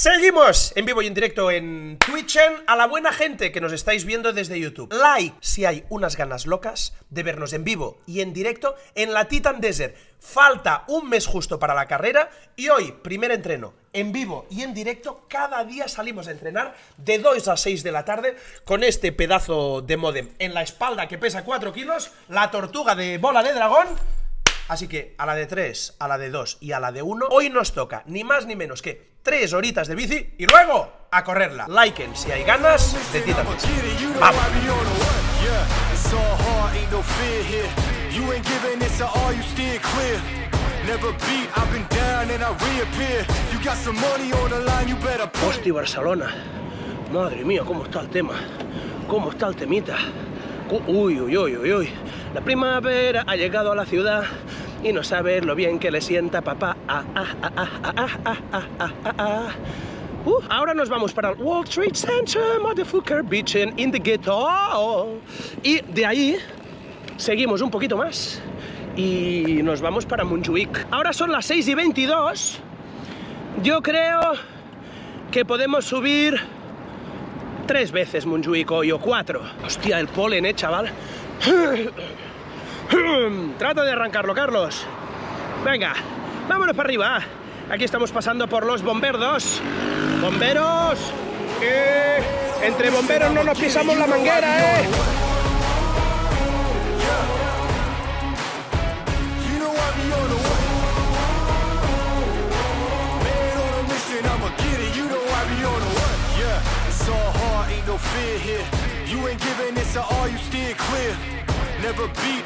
Seguimos en vivo y en directo en Twitch a la buena gente que nos estáis viendo desde YouTube. Like si hay unas ganas locas de vernos en vivo y en directo en la Titan Desert. Falta un mes justo para la carrera y hoy, primer entreno en vivo y en directo. Cada día salimos a entrenar de 2 a 6 de la tarde con este pedazo de modem en la espalda que pesa 4 kilos, la tortuga de bola de dragón Así que a la de 3, a la de 2 y a la de 1, hoy nos toca ni más ni menos que 3 horitas de bici y luego a correrla. Liken si hay ganas de ti también. ¡Vamos! Hostia, Barcelona. Madre mía, cómo está el tema. Cómo está el temita. Uy, uy, uy, uy, uy. La primavera ha llegado a la ciudad y no saber lo bien que le sienta papá. ahora nos vamos para el Wall Street Center, motherfucker, beach in the ghetto. Y de ahí seguimos un poquito más y nos vamos para Montjuic. Ahora son las 6 y 22. Yo creo que podemos subir tres veces Montjuic hoy o cuatro. Hostia, el polen, eh, chaval. Trata de arrancarlo, Carlos. Venga, vámonos para arriba. Aquí estamos pasando por los bomberdos. ¡Bomberos! entre bomberos no nos pisamos la manguera, ¿eh? Never beat.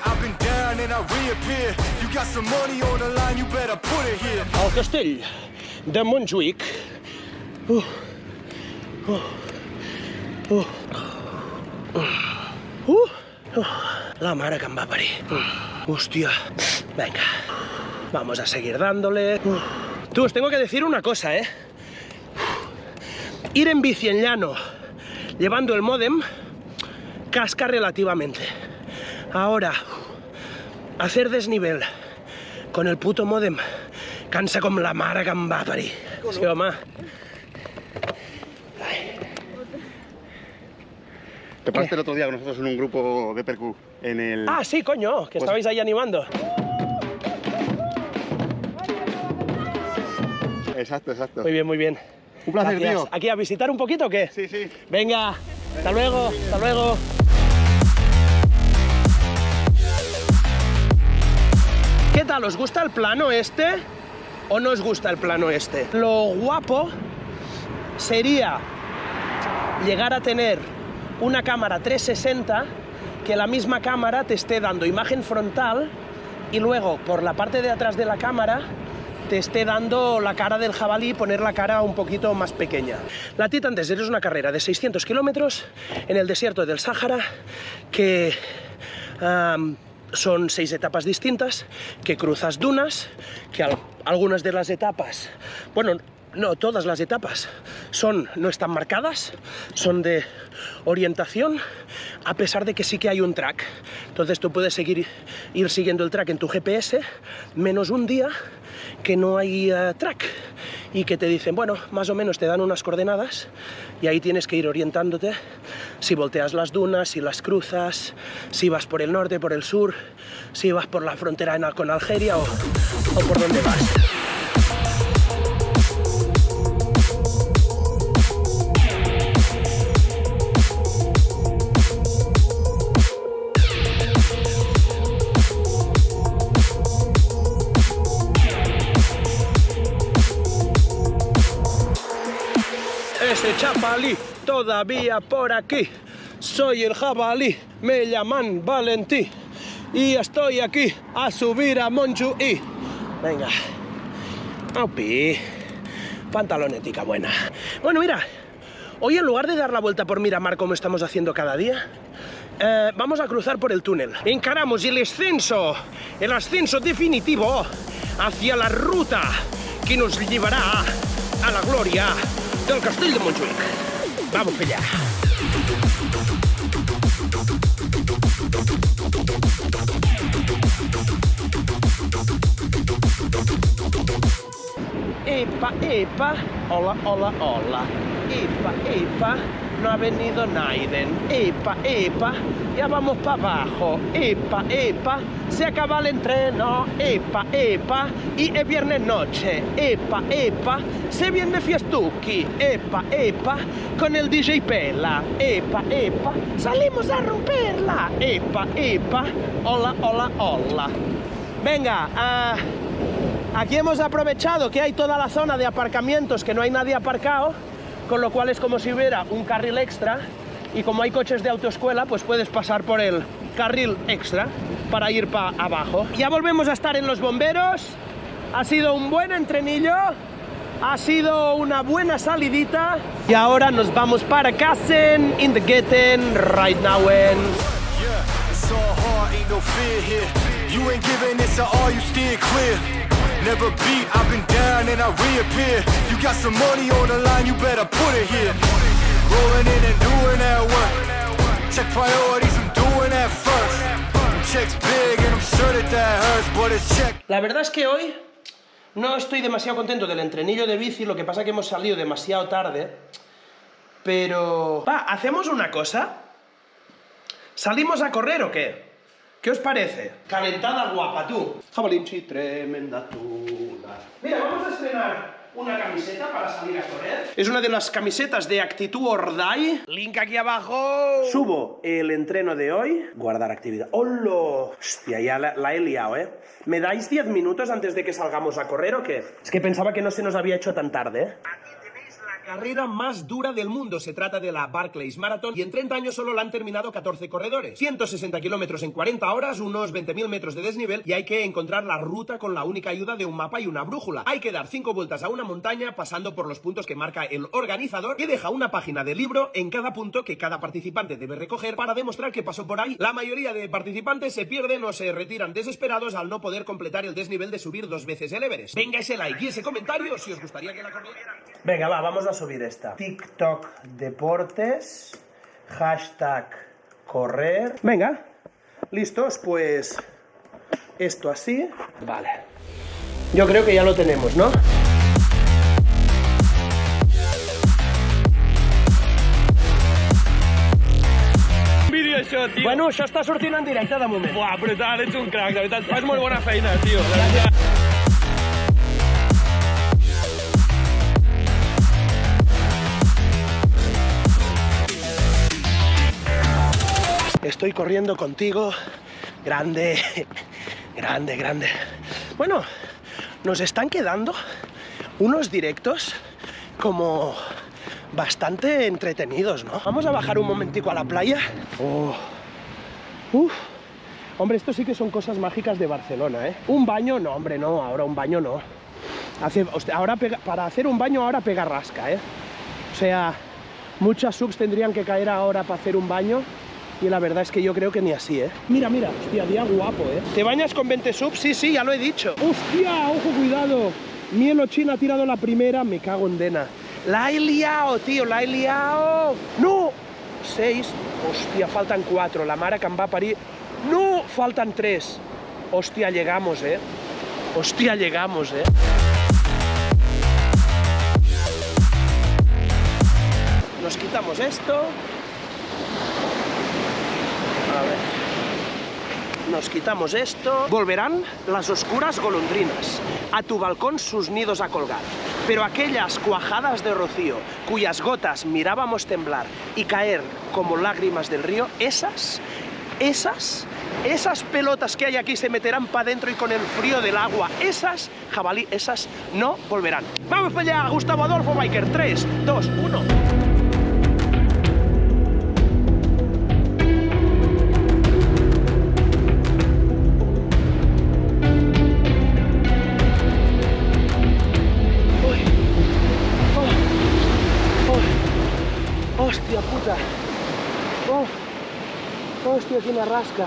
Al castell de Montjuïc. Uh, uh, uh, la mare que em va. Venga. Vamos a seguir dándole. Tú, os tengo que decir una cosa, ¿eh? Ir en bici en llano llevando el modem casca relativamente. Ahora, hacer desnivel con el puto modem cansa como la mara que em va parir. Sí, home. Te pasaste el otro día con nosotros en un grupo de percu en el... Ah, sí, coño, que pues... estabais ahí animando. Exacto, exacto. Muy bien, muy bien. Un placer, Gracias. tío. ¿Aquí a visitar un poquito o qué? Sí, sí. Venga, hasta luego, hasta luego. ¿Qué tal? ¿Os gusta el plano este o no os gusta el plano este? Lo guapo sería llegar a tener una cámara 360 que la misma cámara te esté dando imagen frontal y luego por la parte de atrás de la cámara te esté dando la cara del jabalí y poner la cara un poquito más pequeña. La Titan Desert es una carrera de 600 kilómetros en el desierto del Sáhara que son seis etapas distintas, que cruzas dunas, que algunas de las etapas, bueno, no, todas las etapas son, no están marcadas, son de orientación, a pesar de que sí que hay un track. Entonces tú puedes seguir, ir siguiendo el track en tu GPS, menos un día que no hay track y que te dicen, bueno, más o menos te dan unas coordenadas y ahí tienes que ir orientándote si volteas las dunas, si las cruzas, si vas por el norte, por el sur, si vas por la frontera con Algeria o, o por dónde vas. Ese chapalí todavía por aquí. Soy el jabalí, me llaman Valentí y estoy aquí a subir a Monju y... Venga. Aupi. Pantalonética buena. Bueno, mira, hoy en lugar de dar la vuelta por Miramar como estamos haciendo cada día, eh, vamos a cruzar por el túnel. Encaramos el ascenso, el ascenso definitivo hacia la ruta que nos llevará a la gloria del castell de Montjuïc. Vamos allá. Epa, epa. Hola, hola, hola. Epa, epa. No ha venido Naiden. Epa, epa. Ya vamos para abajo. Epa, epa. Se acaba el entreno. Epa, epa. Y es viernes noche. Epa, epa. Se viene fiestuki. Epa, epa. Con el DJ Pela. Epa, epa. Salimos a romperla. Epa, epa. Hola, hola, hola. Venga, ah, aquí hemos aprovechado que hay toda la zona de aparcamientos que no hay nadie aparcado, con lo cual es como si hubiera un carril extra y como hay coches de autoescuela, pues puedes pasar por el carril extra para ir para abajo. Ya volvemos a estar en los bomberos, ha sido un buen entrenillo, ha sido una buena salidita y ahora nos vamos para Kassen, in the Getten, right now. Yeah, Never beat, I've been down and I reappear. You got some money on the line, you better put it here. Rolling in and doing that work. Check priorities, I'm doing that first. Checks big and I'm sure that that hurts, but it's check. La verdad es que hoy no estoy demasiado contento del entrenillo de bici, lo que pasa que hemos salido demasiado tarde, pero... Va, ¿hacemos una cosa? ¿Salimos a correr o qué? ¿Qué os parece? Calentada guapa, tú. Jabalinchi, tremenda tula. Mira, vamos a estrenar una camiseta para salir a correr. Es una de las camisetas de Actitud Ordai. Link aquí abajo. Subo el entreno de hoy. Guardar actividad. ¡Holo! Hostia, ya la, la he liado, ¿eh? ¿Me dais 10 minutos antes de que salgamos a correr o qué? Es que pensaba que no se nos había hecho tan tarde, ¿eh? Carrera más dura del mundo. Se trata de la Barclays Marathon y en 30 años solo la han terminado 14 corredores. 160 kilómetros en 40 horas, unos 20.000 metros de desnivel y hay que encontrar la ruta con la única ayuda de un mapa y una brújula. Hay que dar 5 vueltas a una montaña pasando por los puntos que marca el organizador que deja una página de libro en cada punto que cada participante debe recoger para demostrar que pasó por ahí. La mayoría de participantes se pierden o se retiran desesperados al no poder completar el desnivel de subir dos veces el Everest. Venga ese like y ese comentario si os gustaría que la corriera. Venga, va, vamos a subir esta. TikTok Deportes, hashtag correr. Venga, listos, pues esto así. Vale. Yo creo que ya lo tenemos, ¿no? vídeo això, tio. Bueno, això està sortint en directe de moment. Buah, brutal, ets un crac, de veritat. Fas molt bona feina, tio. De Estoy corriendo contigo. Grande, grande, grande. Bueno, nos están quedando unos directos como bastante entretenidos, ¿no? Vamos a bajar un momentico a la playa. Oh. Hombre, esto sí que son cosas mágicas de Barcelona, ¿eh? Un baño, no, hombre, no, ahora un baño no. Ahora para hacer un baño ahora pega rasca, ¿eh? O sea, muchas subs tendrían que caer ahora para hacer un baño y la verdad es que yo creo que ni así, ¿eh? Mira, mira, hostia, día guapo, ¿eh? ¿Te bañas con 20 subs? Sí, sí, ya lo he dicho. ¡Hostia! ¡Ojo, cuidado! Mielo Chin ha tirado la primera, me cago en Dena. La he liado, tío, la he liado. ¡No! Seis. Hostia, faltan cuatro. La Mara que em va a parir. ¡No! Faltan tres. Hostia, llegamos, ¿eh? Hostia, llegamos, ¿eh? Nos quitamos esto. A ver. Nos quitamos esto. Volverán las oscuras golondrinas. A tu balcón sus nidos a colgar. Pero aquellas cuajadas de rocío, cuyas gotas mirábamos temblar y caer como lágrimas del río, esas, esas, esas pelotas que hay aquí se meterán para adentro y con el frío del agua, esas, jabalí, esas no volverán. Vamos para allá, Gustavo Adolfo Biker. 3, 2, 1. Hostia, que me rasca.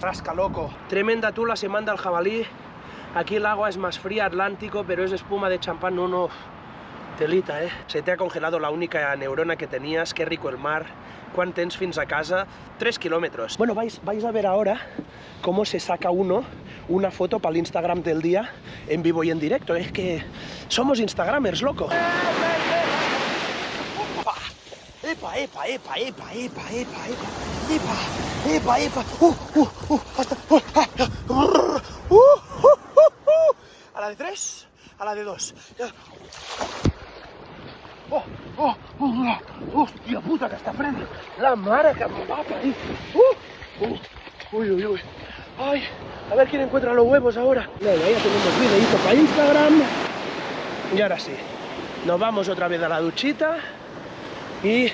Rasca loco. Tremenda tula se manda el jabalí. Aquí el agua es más fría, Atlántico, pero es espuma de champán, no, no. Telita, eh? Se te ha congelado la única neurona que tenías, qué rico el mar. ¿Cuán tens fins a casa? Tres kilómetros. Bueno, vais, vais a ver ahora cómo se saca uno una foto para el Instagram del día en vivo y en directo. Es que somos Instagramers, loco. ¡Epa, epa, epa, epa, epa, epa, epa! ¡Epa, epa, epa! ¡Uh, uh, uh! ¡Hasta! ¡Uh, ah, ah, uh, uh, uh, uh! A la de tres, a la de dos. ¡Oh, oh, oh! ¡Hostia puta que está frena! ¡La mara que me va ahí! ¡Uh! ¡Uh! ¡Uy, uy, uy! ¡Ay! A ver quién encuentra los huevos ahora. Bueno, ya tenemos videito para Instagram. Y ahora sí, nos vamos otra vez a la duchita y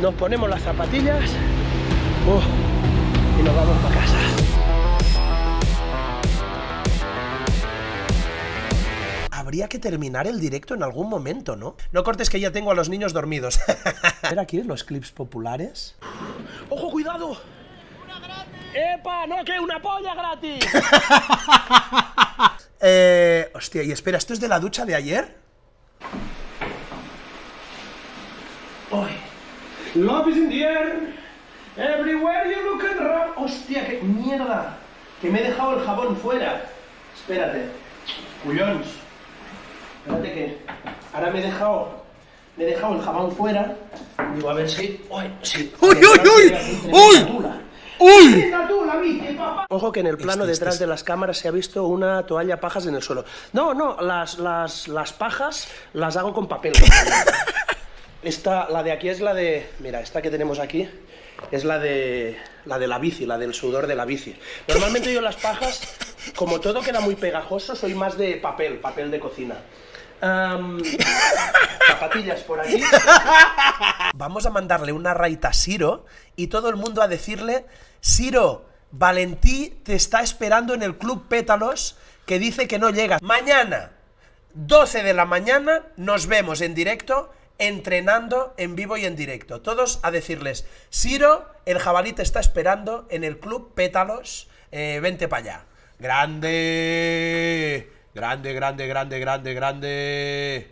nos ponemos las zapatillas uh, y nos vamos para casa. Habría que terminar el directo en algún momento, ¿no? No cortes que ya tengo a los niños dormidos. Ver aquí los clips populares. ¡Ojo, cuidado! ¡Epa! ¡No, que una polla gratis! eh, hostia, y espera, ¿esto es de la ducha de ayer? Hoy. Love is in the air. Everywhere you look and run. Hostia, qué mierda. Que me he dejado el jabón fuera. Espérate. Cuyons. Espérate que ahora me he dejado me he dejado el jabón fuera. Digo, a ver si. Uy, sí. ¡Uy, uy, uy! ¡Uy! ¡Uy! Ojo que en el plano detrás de las cámaras se ha visto una toalla pajas en el suelo. No, no, las, las, las pajas las hago con papel. Esta, la de aquí es la de... Mira, esta que tenemos aquí es la de la de la bici, la del sudor de la bici. Normalmente yo las pajas, como todo queda muy pegajoso, soy más de papel, papel de cocina. Zapatillas por aquí. Vamos a mandarle una raita a Siro y todo el mundo a decirle, Siro, Valentí te está esperando en el Club Pétalos que dice que no llega. Mañana, 12 de la mañana, nos vemos en directo entrenando en vivo y en directo. Todos a decirles, Siro, el jabalí te está esperando en el Club Pétalos, eh, vente para allá. Grande, grande, grande, grande, grande, grande.